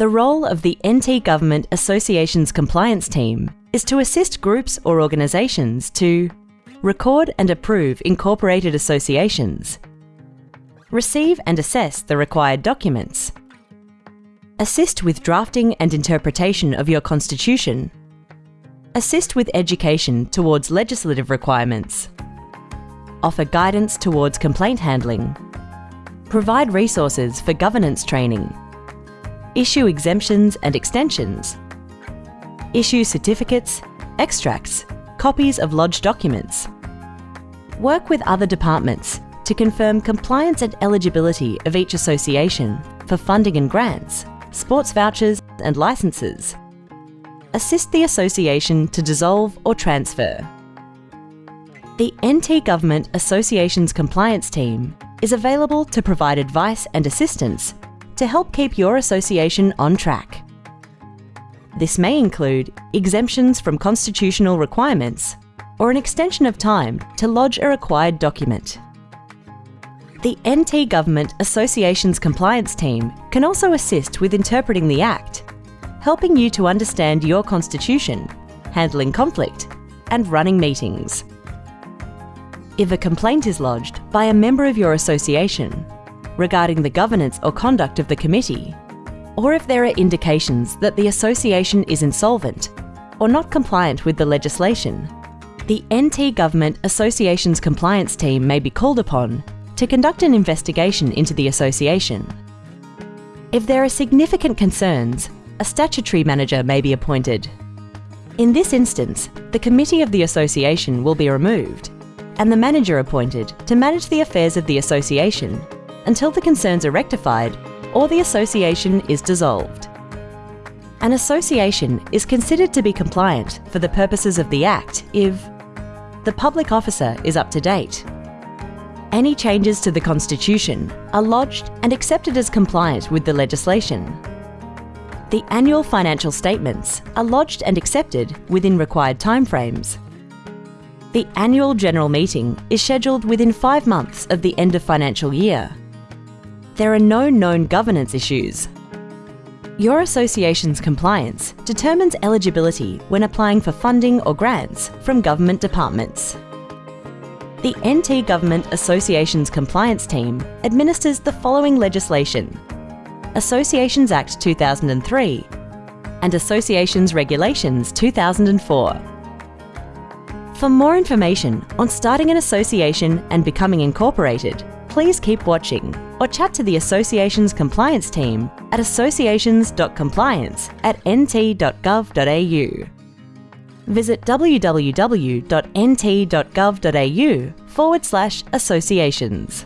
The role of the NT Government Associations Compliance Team is to assist groups or organisations to record and approve incorporated associations, receive and assess the required documents, assist with drafting and interpretation of your constitution, assist with education towards legislative requirements, offer guidance towards complaint handling, provide resources for governance training, issue exemptions and extensions, issue certificates, extracts, copies of lodged documents, work with other departments to confirm compliance and eligibility of each association for funding and grants, sports vouchers and licences, assist the association to dissolve or transfer. The NT Government Associations Compliance Team is available to provide advice and assistance to help keep your association on track. This may include exemptions from constitutional requirements or an extension of time to lodge a required document. The NT Government Associations Compliance Team can also assist with interpreting the Act, helping you to understand your constitution, handling conflict and running meetings. If a complaint is lodged by a member of your association regarding the governance or conduct of the committee, or if there are indications that the association is insolvent or not compliant with the legislation, the NT Government Associations Compliance Team may be called upon to conduct an investigation into the association. If there are significant concerns, a statutory manager may be appointed. In this instance, the committee of the association will be removed and the manager appointed to manage the affairs of the association until the concerns are rectified or the association is dissolved. An association is considered to be compliant for the purposes of the Act if the public officer is up to date, any changes to the Constitution are lodged and accepted as compliant with the legislation. The annual financial statements are lodged and accepted within required timeframes the annual general meeting is scheduled within five months of the end of financial year. There are no known governance issues. Your association's compliance determines eligibility when applying for funding or grants from government departments. The NT Government Associations Compliance Team administers the following legislation. Associations Act 2003 and Associations Regulations 2004. For more information on starting an association and becoming incorporated, please keep watching or chat to the Association's compliance team at associations.compliance at nt.gov.au. Visit www.nt.gov.au forward slash associations.